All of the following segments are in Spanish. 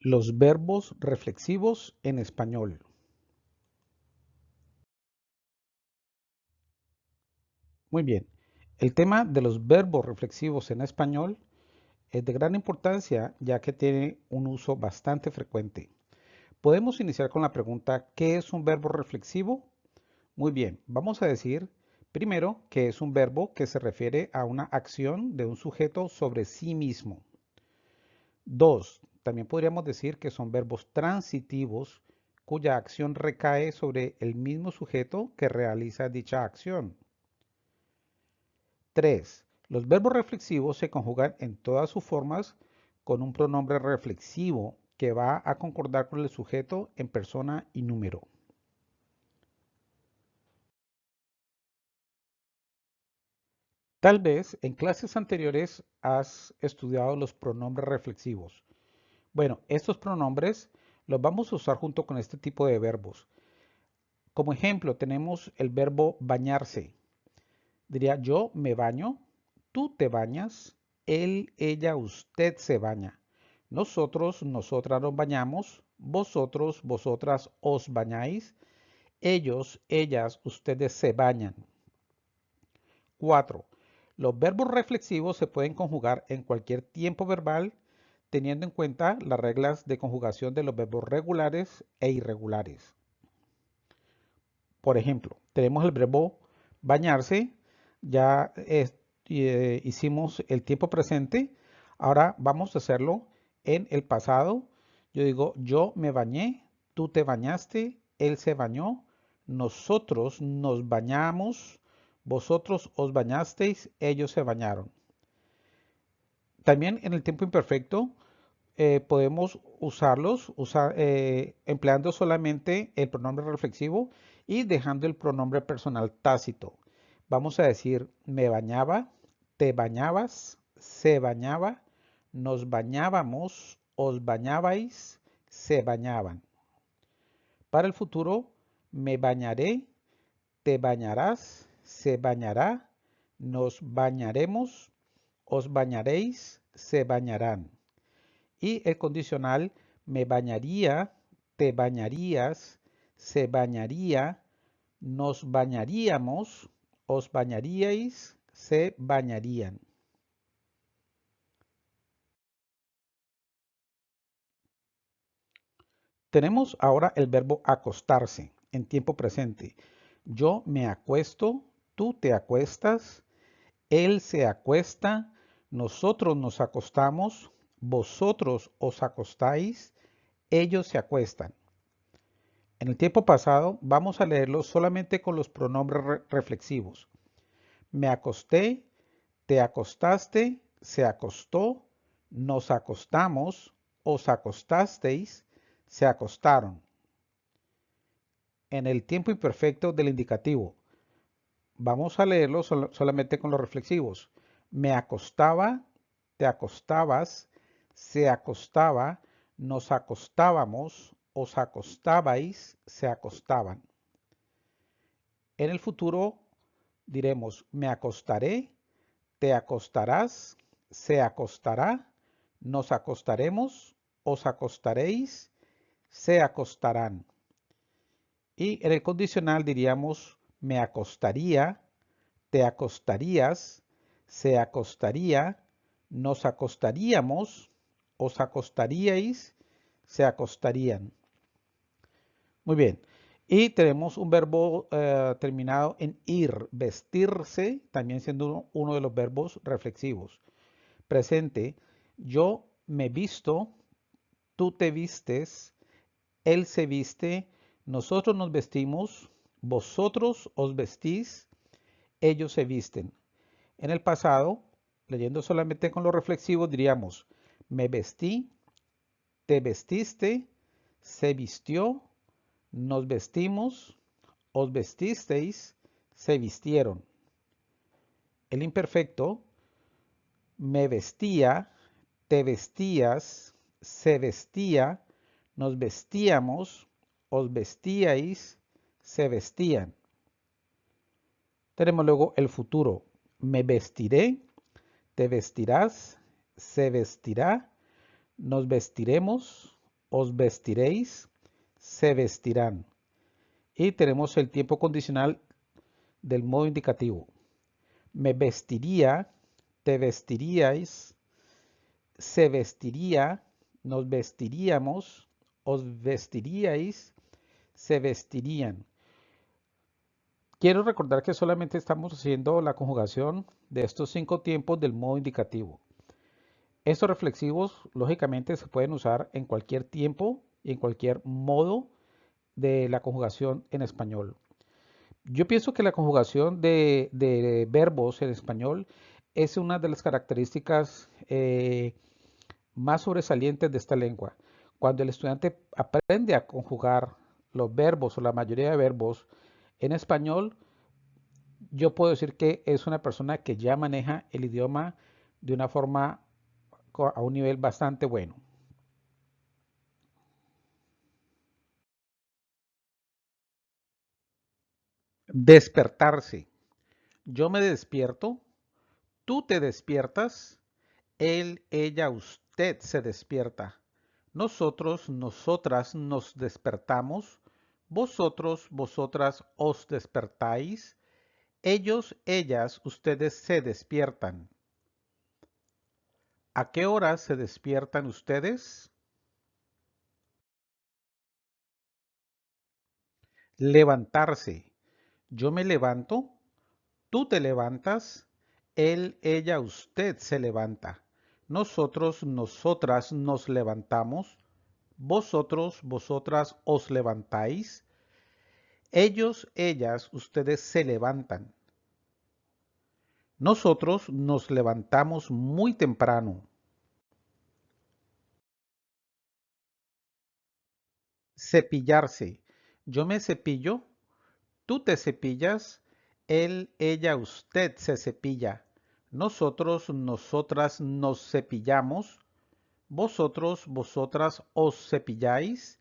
Los verbos reflexivos en español. Muy bien, el tema de los verbos reflexivos en español es de gran importancia ya que tiene un uso bastante frecuente. Podemos iniciar con la pregunta ¿qué es un verbo reflexivo? Muy bien, vamos a decir primero que es un verbo que se refiere a una acción de un sujeto sobre sí mismo. Dos, también podríamos decir que son verbos transitivos cuya acción recae sobre el mismo sujeto que realiza dicha acción. 3. Los verbos reflexivos se conjugan en todas sus formas con un pronombre reflexivo que va a concordar con el sujeto en persona y número. Tal vez en clases anteriores has estudiado los pronombres reflexivos. Bueno, estos pronombres los vamos a usar junto con este tipo de verbos. Como ejemplo tenemos el verbo bañarse. Diría yo me baño, tú te bañas, él, ella, usted se baña. Nosotros, nosotras nos bañamos, vosotros, vosotras os bañáis, ellos, ellas, ustedes se bañan. 4. Los verbos reflexivos se pueden conjugar en cualquier tiempo verbal teniendo en cuenta las reglas de conjugación de los verbos regulares e irregulares. Por ejemplo, tenemos el verbo bañarse, ya eh, hicimos el tiempo presente, ahora vamos a hacerlo en el pasado. Yo digo, yo me bañé, tú te bañaste, él se bañó, nosotros nos bañamos, vosotros os bañasteis, ellos se bañaron. También en el tiempo imperfecto eh, podemos usarlos eh, empleando solamente el pronombre reflexivo y dejando el pronombre personal tácito. Vamos a decir me bañaba, te bañabas, se bañaba, nos bañábamos, os bañabais, se bañaban. Para el futuro, me bañaré, te bañarás, se bañará, nos bañaremos, os bañaréis, se bañarán. Y el condicional me bañaría, te bañarías, se bañaría, nos bañaríamos, os bañaríais, se bañarían. Tenemos ahora el verbo acostarse en tiempo presente. Yo me acuesto, tú te acuestas, él se acuesta, nosotros nos acostamos, vosotros os acostáis, ellos se acuestan. En el tiempo pasado vamos a leerlo solamente con los pronombres reflexivos. Me acosté, te acostaste, se acostó, nos acostamos, os acostasteis, se acostaron. En el tiempo imperfecto del indicativo, vamos a leerlo solamente con los reflexivos. Me acostaba, te acostabas, se acostaba, nos acostábamos, os acostabais, se acostaban. En el futuro diremos me acostaré, te acostarás, se acostará, nos acostaremos, os acostaréis, se acostarán. Y en el condicional diríamos me acostaría, te acostarías, se acostaría, nos acostaríamos, os acostaríais, se acostarían. Muy bien. Y tenemos un verbo eh, terminado en ir, vestirse, también siendo uno de los verbos reflexivos. Presente, yo me visto, tú te vistes, él se viste, nosotros nos vestimos, vosotros os vestís, ellos se visten. En el pasado, leyendo solamente con los reflexivos, diríamos, me vestí, te vestiste, se vistió, nos vestimos, os vestisteis, se vistieron. El imperfecto, me vestía, te vestías, se vestía, nos vestíamos, os vestíais, se vestían. Tenemos luego el futuro. Me vestiré, te vestirás, se vestirá, nos vestiremos, os vestiréis, se vestirán. Y tenemos el tiempo condicional del modo indicativo. Me vestiría, te vestiríais, se vestiría, nos vestiríamos, os vestiríais, se vestirían. Quiero recordar que solamente estamos haciendo la conjugación de estos cinco tiempos del modo indicativo. Estos reflexivos, lógicamente, se pueden usar en cualquier tiempo y en cualquier modo de la conjugación en español. Yo pienso que la conjugación de, verbos en español es una de las características eh, más sobresalientes de esta lengua. Cuando el estudiante aprende a conjugar los verbos o la mayoría de verbos en español, yo puedo decir que es una persona que ya maneja el idioma de una forma a un nivel bastante bueno. Despertarse. Yo me despierto, tú te despiertas, él, ella, usted se despierta. Nosotros, nosotras nos despertamos, vosotros, vosotras os despertáis, ellos, ellas, ustedes se despiertan. ¿A qué hora se despiertan ustedes? Levantarse. Yo me levanto, tú te levantas, él, ella, usted se levanta. Nosotros, nosotras nos levantamos, vosotros, vosotras os levantáis. Ellos, ellas, ustedes se levantan. Nosotros nos levantamos muy temprano. Cepillarse. Yo me cepillo, tú te cepillas, él, ella, usted se cepilla. Nosotros, nosotras nos cepillamos. Vosotros, vosotras os cepilláis.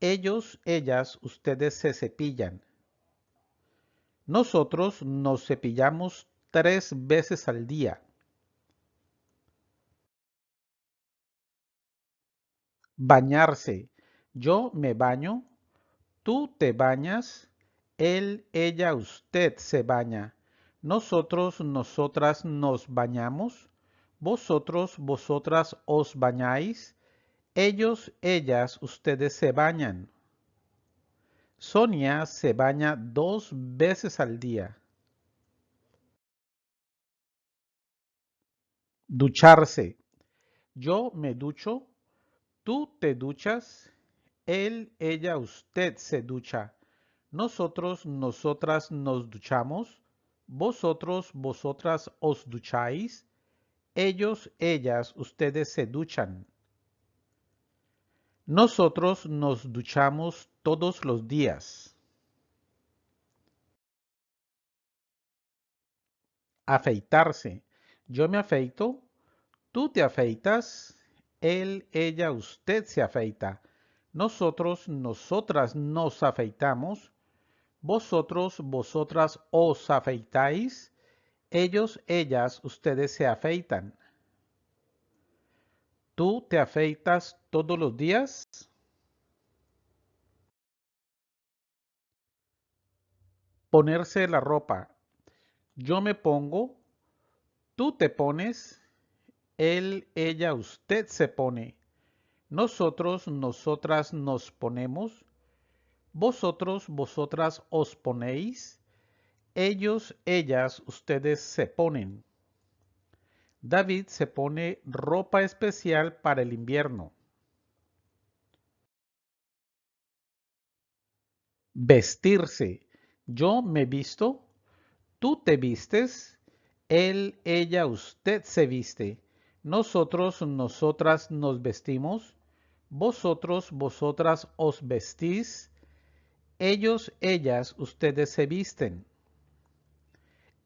Ellos, ellas, ustedes se cepillan. Nosotros nos cepillamos tres veces al día. Bañarse. Yo me baño, tú te bañas, él, ella, usted se baña. Nosotros, nosotras nos bañamos, vosotros, vosotras os bañáis, ellos, ellas, ustedes se bañan. Sonia se baña dos veces al día. Ducharse. Yo me ducho, tú te duchas, él, ella, usted se ducha. Nosotros, nosotras nos duchamos, vosotros, vosotras os ducháis, ellos, ellas, ustedes se duchan. Nosotros nos duchamos todos los días. Afeitarse. Yo me afeito, tú te afeitas, él, ella, usted se afeita. Nosotros, nosotras nos afeitamos, vosotros, vosotras os afeitáis, ellos, ellas, ustedes se afeitan. ¿Tú te afeitas todos los días? Ponerse la ropa. Yo me pongo, Tú te pones, él, ella, usted se pone. Nosotros, nosotras nos ponemos. Vosotros, vosotras os ponéis. Ellos, ellas, ustedes se ponen. David se pone ropa especial para el invierno. Vestirse. Yo me visto. Tú te vistes él, ella, usted se viste. Nosotros, nosotras nos vestimos. Vosotros, vosotras os vestís. Ellos, ellas, ustedes se visten.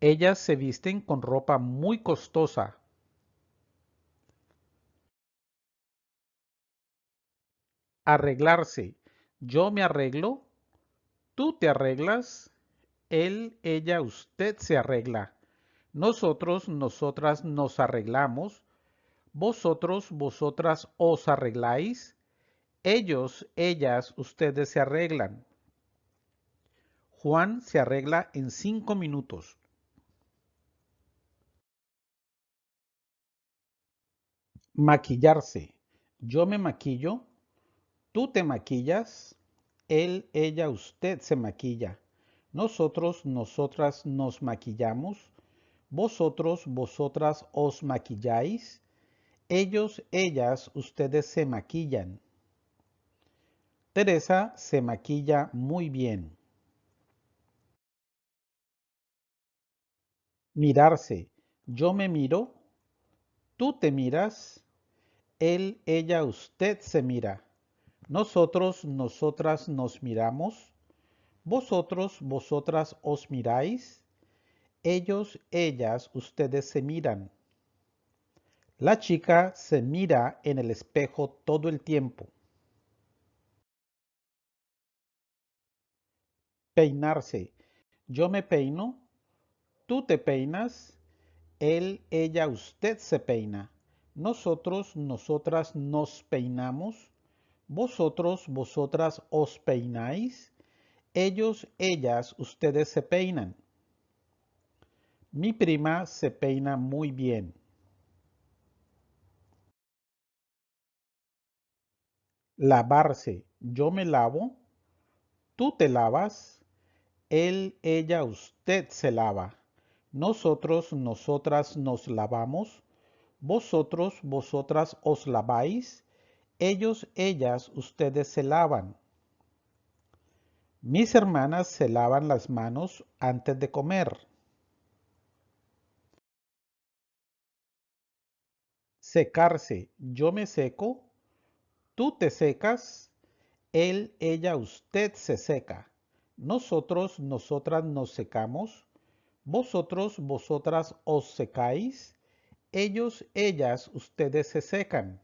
Ellas se visten con ropa muy costosa. Arreglarse. Yo me arreglo. Tú te arreglas. Él, ella, usted se arregla. Nosotros, nosotras nos arreglamos. Vosotros, vosotras os arregláis. Ellos, ellas, ustedes se arreglan. Juan se arregla en cinco minutos. Maquillarse. Yo me maquillo. Tú te maquillas. Él, ella, usted se maquilla. Nosotros, nosotras nos maquillamos. Vosotros, vosotras os maquilláis. Ellos, ellas, ustedes se maquillan. Teresa se maquilla muy bien. Mirarse. Yo me miro. Tú te miras. Él, ella, usted se mira. Nosotros, nosotras nos miramos. Vosotros, vosotras os miráis. Ellos, ellas, ustedes se miran. La chica se mira en el espejo todo el tiempo. Peinarse. Yo me peino. Tú te peinas. Él, ella, usted se peina. Nosotros, nosotras nos peinamos. Vosotros, vosotras os peináis. Ellos, ellas, ustedes se peinan. Mi prima se peina muy bien. Lavarse. Yo me lavo. Tú te lavas. Él, ella, usted se lava. Nosotros, nosotras nos lavamos. Vosotros, vosotras os laváis. Ellos, ellas, ustedes se lavan. Mis hermanas se lavan las manos antes de comer. Secarse. Yo me seco. Tú te secas. Él, ella, usted se seca. Nosotros, nosotras nos secamos. Vosotros, vosotras os secáis. Ellos, ellas, ustedes se secan.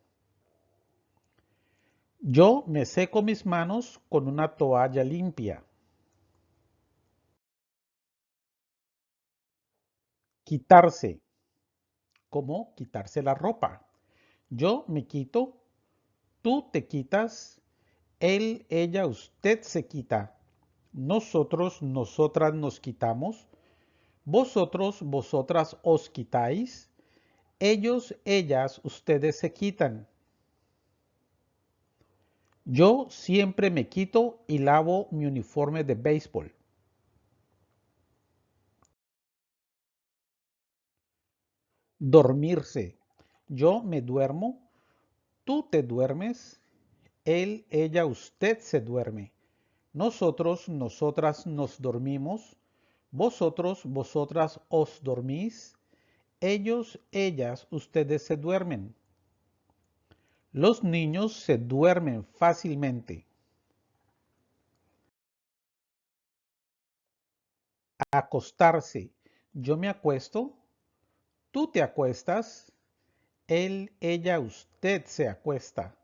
Yo me seco mis manos con una toalla limpia. Quitarse. ¿Cómo quitarse la ropa? Yo me quito, tú te quitas, él, ella, usted se quita. Nosotros, nosotras nos quitamos. Vosotros, vosotras os quitáis. Ellos, ellas, ustedes se quitan. Yo siempre me quito y lavo mi uniforme de béisbol. Dormirse. Yo me duermo, tú te duermes, él, ella, usted se duerme. Nosotros, nosotras nos dormimos, vosotros, vosotras os dormís, ellos, ellas, ustedes se duermen. Los niños se duermen fácilmente. Acostarse. Yo me acuesto. Tú te acuestas. Él, ella, usted se acuesta.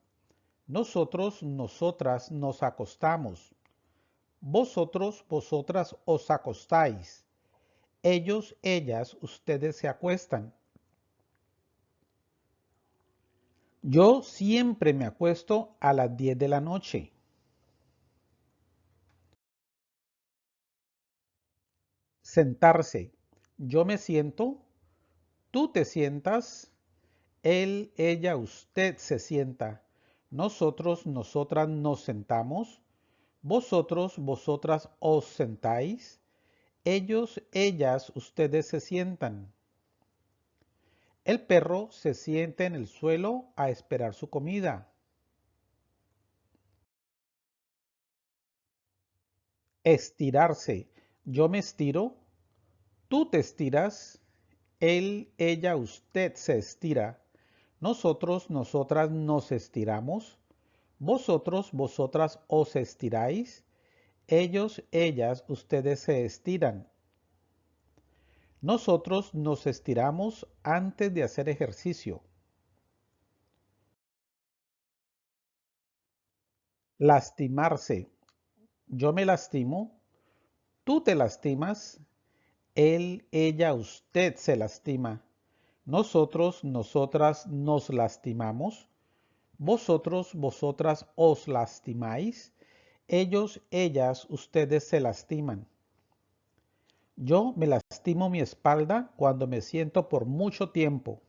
Nosotros, nosotras nos acostamos. Vosotros, vosotras os acostáis. Ellos, ellas, ustedes se acuestan. Yo siempre me acuesto a las 10 de la noche. Sentarse. Yo me siento, tú te sientas, él, ella, usted se sienta. Nosotros, nosotras nos sentamos. Vosotros, vosotras os sentáis. Ellos, ellas, ustedes se sientan. El perro se siente en el suelo a esperar su comida. Estirarse. Yo me estiro. Tú te estiras. Él, ella, usted se estira. Nosotros, nosotras nos estiramos. Vosotros, vosotras os estiráis. Ellos, ellas, ustedes se estiran. Nosotros nos estiramos antes de hacer ejercicio. Lastimarse. Yo me lastimo. Tú te lastimas. Él, ella, usted se lastima. Nosotros, nosotras nos lastimamos. Vosotros, vosotras os lastimáis. Ellos, ellas, ustedes se lastiman. Yo me lastimo mi espalda cuando me siento por mucho tiempo.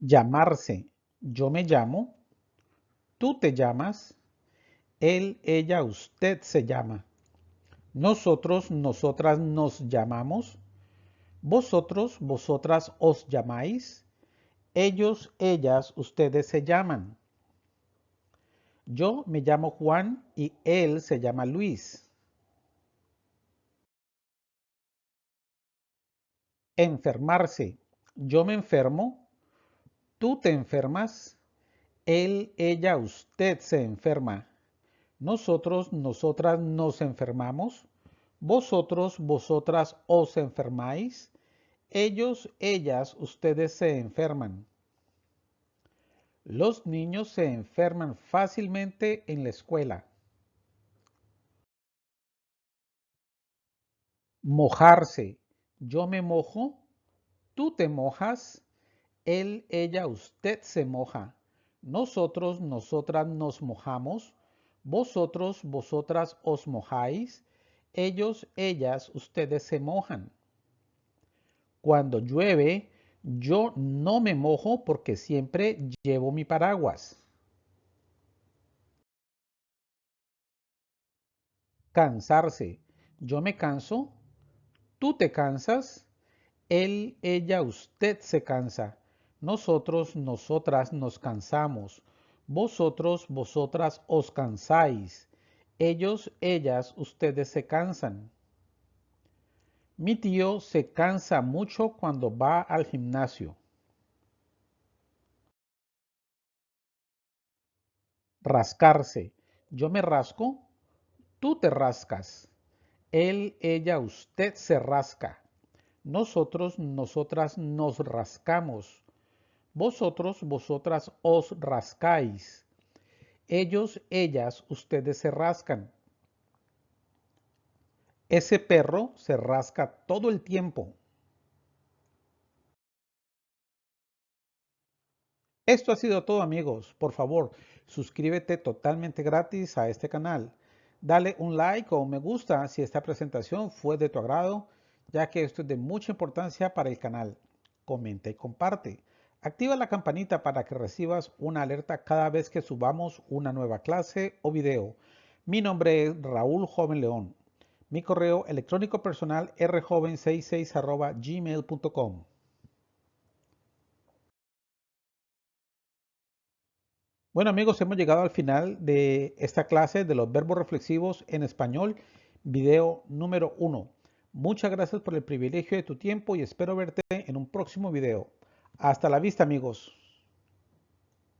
Llamarse. Yo me llamo. Tú te llamas. Él, ella, usted se llama. Nosotros, nosotras nos llamamos. Vosotros, vosotras os llamáis. Ellos, ellas, ustedes se llaman. Yo me llamo Juan y él se llama Luis. Enfermarse. Yo me enfermo. Tú te enfermas. Él, ella, usted se enferma. Nosotros, nosotras nos enfermamos. Vosotros, vosotras os enfermáis. Ellos, ellas, ustedes se enferman. Los niños se enferman fácilmente en la escuela. Mojarse. Yo me mojo. Tú te mojas. Él, ella, usted se moja. Nosotros, nosotras nos mojamos. Vosotros, vosotras os mojáis. Ellos, ellas, ustedes se mojan. Cuando llueve, yo no me mojo porque siempre llevo mi paraguas. Cansarse. Yo me canso. Tú te cansas. Él, ella, usted se cansa. Nosotros, nosotras nos cansamos. Vosotros, vosotras os cansáis. Ellos, ellas, ustedes se cansan. Mi tío se cansa mucho cuando va al gimnasio. Rascarse. Yo me rasco. Tú te rascas. Él, ella, usted se rasca. Nosotros, nosotras nos rascamos. Vosotros, vosotras os rascáis. Ellos, ellas, ustedes se rascan. Ese perro se rasca todo el tiempo. Esto ha sido todo amigos. Por favor, suscríbete totalmente gratis a este canal. Dale un like o un me gusta si esta presentación fue de tu agrado, ya que esto es de mucha importancia para el canal. Comenta y comparte. Activa la campanita para que recibas una alerta cada vez que subamos una nueva clase o video. Mi nombre es Raúl Joven León. Mi correo electrónico personal rjoven66 gmail.com. Bueno amigos, hemos llegado al final de esta clase de los verbos reflexivos en español, video número 1. Muchas gracias por el privilegio de tu tiempo y espero verte en un próximo video. Hasta la vista amigos.